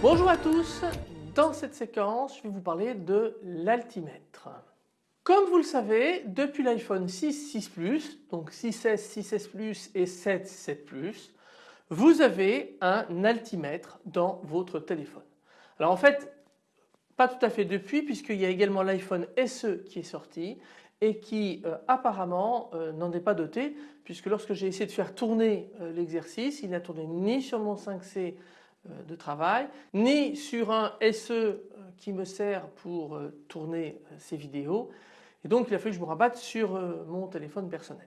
Bonjour à tous, dans cette séquence je vais vous parler de l'altimètre. Comme vous le savez, depuis l'iPhone 6, 6 Plus, donc 6S, 6S Plus et 7, 7 Plus, vous avez un altimètre dans votre téléphone. Alors en fait, pas tout à fait depuis puisqu'il y a également l'iPhone SE qui est sorti et qui euh, apparemment euh, n'en est pas doté puisque lorsque j'ai essayé de faire tourner euh, l'exercice, il n'a tourné ni sur mon 5C euh, de travail, ni sur un SE qui me sert pour tourner ces vidéos et donc il a fallu que je me rabatte sur mon téléphone personnel.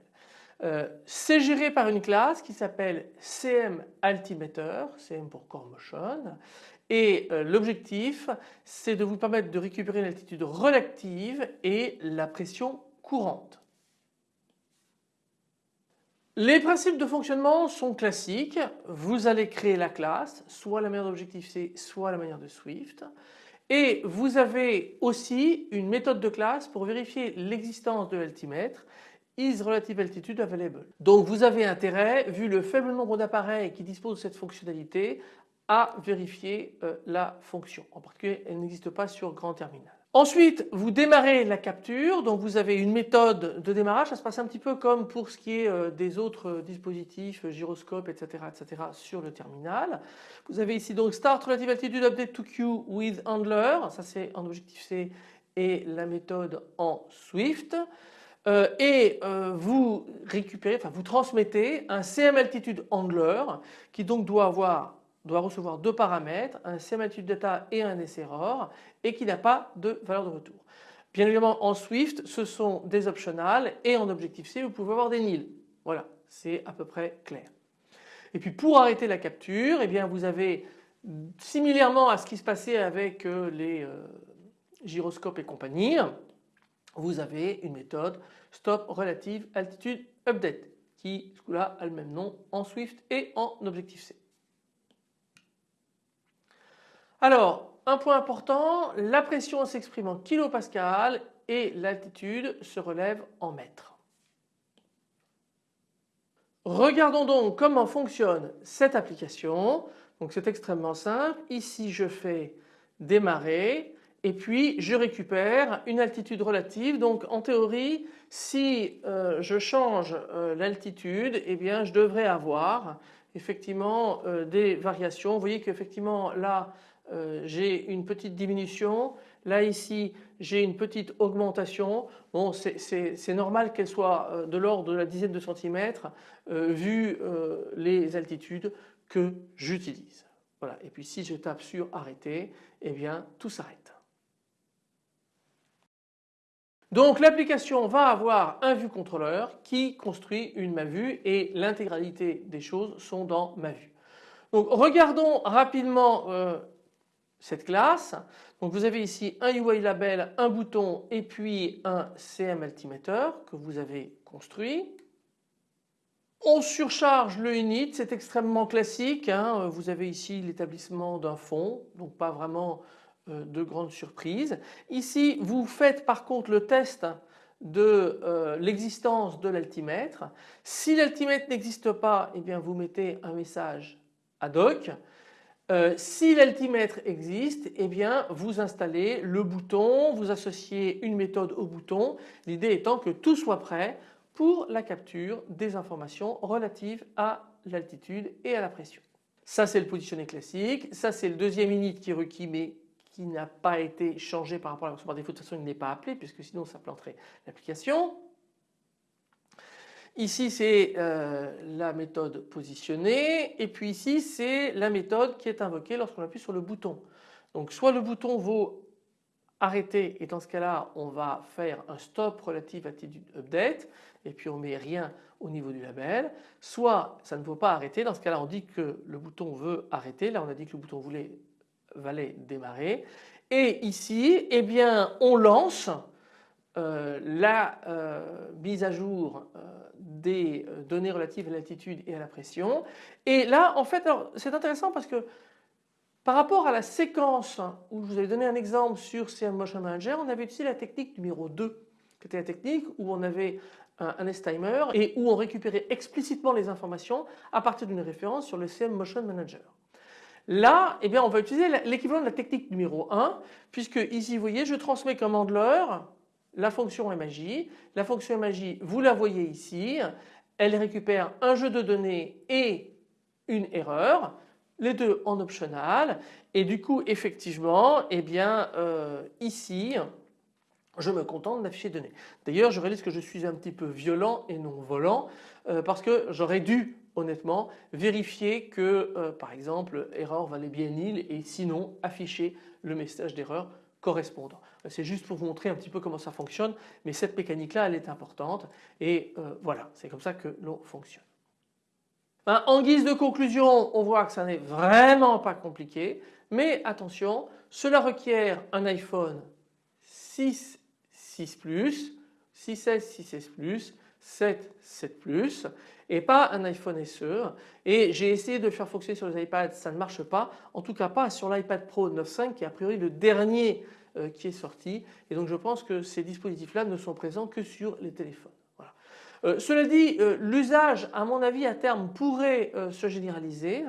C'est géré par une classe qui s'appelle CM Altimeter, CM pour Core Motion et l'objectif c'est de vous permettre de récupérer l'altitude relative et la pression courante. Les principes de fonctionnement sont classiques. Vous allez créer la classe, soit la manière d'Objective-C, soit la manière de Swift. Et vous avez aussi une méthode de classe pour vérifier l'existence de l'altimètre is relative altitude available. Donc vous avez intérêt, vu le faible nombre d'appareils qui disposent de cette fonctionnalité, à vérifier euh, la fonction. En particulier, elle n'existe pas sur grand terminal. Ensuite, vous démarrez la capture, donc vous avez une méthode de démarrage, ça se passe un petit peu comme pour ce qui est euh, des autres euh, dispositifs, gyroscope, etc., etc. sur le terminal. Vous avez ici donc Start Relative Altitude Update to Queue with Handler, ça c'est en objectif C et la méthode en Swift. Euh, et vous récupérez, enfin vous transmettez un CM Altitude Handler qui donc doit avoir doit recevoir deux paramètres, un CMAltitude data et un SERROR et qui n'a pas de valeur de retour. Bien évidemment en Swift ce sont des optionales et en Objective-C vous pouvez avoir des nils. Voilà c'est à peu près clair. Et puis pour arrêter la capture eh bien vous avez similairement à ce qui se passait avec euh, les euh, gyroscopes et compagnie vous avez une méthode stop relative altitude update qui ce coup-là a le même nom en Swift et en Objective-C. Alors, un point important, la pression s'exprime en kilopascal et l'altitude se relève en mètres. Regardons donc comment fonctionne cette application. Donc c'est extrêmement simple. Ici je fais démarrer et puis je récupère une altitude relative. Donc en théorie si euh, je change euh, l'altitude eh bien je devrais avoir effectivement euh, des variations. Vous voyez qu'effectivement là j'ai une petite diminution. Là ici j'ai une petite augmentation. Bon c'est normal qu'elle soit de l'ordre de la dizaine de centimètres vu les altitudes que j'utilise. Voilà. Et puis si je tape sur arrêter, eh bien tout s'arrête. Donc l'application va avoir un vue contrôleur qui construit une ma vue et l'intégralité des choses sont dans ma vue. Donc regardons rapidement cette classe. Donc vous avez ici un UI label, un bouton et puis un CM altimeter que vous avez construit. On surcharge le unit, c'est extrêmement classique. Hein. Vous avez ici l'établissement d'un fond, donc pas vraiment euh, de grande surprise. Ici vous faites par contre le test de euh, l'existence de l'altimètre. Si l'altimètre n'existe pas, eh bien vous mettez un message ad hoc. Euh, si l'altimètre existe, eh bien vous installez le bouton, vous associez une méthode au bouton, l'idée étant que tout soit prêt pour la capture des informations relatives à l'altitude et à la pression. Ça c'est le positionné classique, ça c'est le deuxième init qui est mais qui n'a pas été changé par rapport à la version par défaut, de toute façon il n'est pas appelé puisque sinon ça planterait l'application. Ici c'est euh, la méthode positionnée et puis ici c'est la méthode qui est invoquée lorsqu'on appuie sur le bouton. Donc soit le bouton vaut arrêter et dans ce cas-là on va faire un stop relative attitude update et puis on met rien au niveau du label. Soit ça ne vaut pas arrêter, dans ce cas-là on dit que le bouton veut arrêter, là on a dit que le bouton voulait valait démarrer et ici eh bien on lance la mise à jour des données relatives à l'altitude et à la pression. Et là en fait c'est intéressant parce que par rapport à la séquence où je vous avais donné un exemple sur CM Motion Manager, on avait utilisé la technique numéro 2 qui était la technique où on avait un, S-timer et où on récupérait explicitement les informations à partir d'une référence sur le CM Motion Manager. Là, eh bien, on va utiliser l'équivalent de la technique numéro 1 puisque ici, vous voyez, je transmets comme handler la fonction MAJ. La fonction MAJ, vous la voyez ici, elle récupère un jeu de données et une erreur les deux en optional et du coup effectivement eh bien euh, ici je me contente d'afficher données. D'ailleurs je réalise que je suis un petit peu violent et non volant euh, parce que j'aurais dû honnêtement vérifier que euh, par exemple erreur valait bien nil et sinon afficher le message d'erreur correspondant. C'est juste pour vous montrer un petit peu comment ça fonctionne mais cette mécanique là elle est importante et voilà c'est comme ça que l'on fonctionne. Ben, en guise de conclusion, on voit que ça n'est vraiment pas compliqué, mais attention, cela requiert un iPhone 6, 6 Plus, 6S, 6S Plus, 7, 7 Plus et pas un iPhone SE et j'ai essayé de faire fonctionner sur les iPads, ça ne marche pas, en tout cas pas sur l'iPad Pro 9.5 qui est a priori le dernier euh, qui est sorti. Et donc je pense que ces dispositifs là ne sont présents que sur les téléphones. Euh, cela dit, euh, l'usage à mon avis à terme pourrait euh, se généraliser.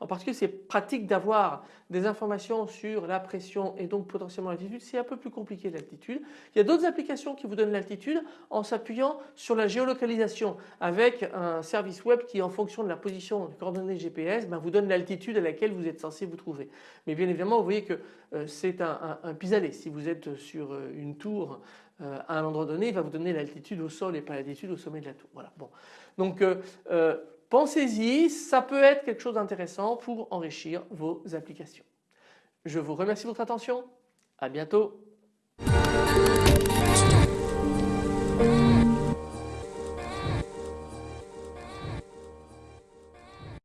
En particulier c'est pratique d'avoir des informations sur la pression et donc potentiellement l'altitude. C'est un peu plus compliqué l'altitude. Il y a d'autres applications qui vous donnent l'altitude en s'appuyant sur la géolocalisation avec un service web qui en fonction de la position des coordonnées GPS ben, vous donne l'altitude à laquelle vous êtes censé vous trouver. Mais bien évidemment vous voyez que c'est un, un, pis-aller. Si vous êtes sur une tour euh, à un endroit donné, il va vous donner l'altitude au sol et pas l'altitude au sommet de la tour. Voilà. Donc euh, euh, pensez-y, ça peut être quelque chose d'intéressant pour enrichir vos applications. Je vous remercie de votre attention, à bientôt.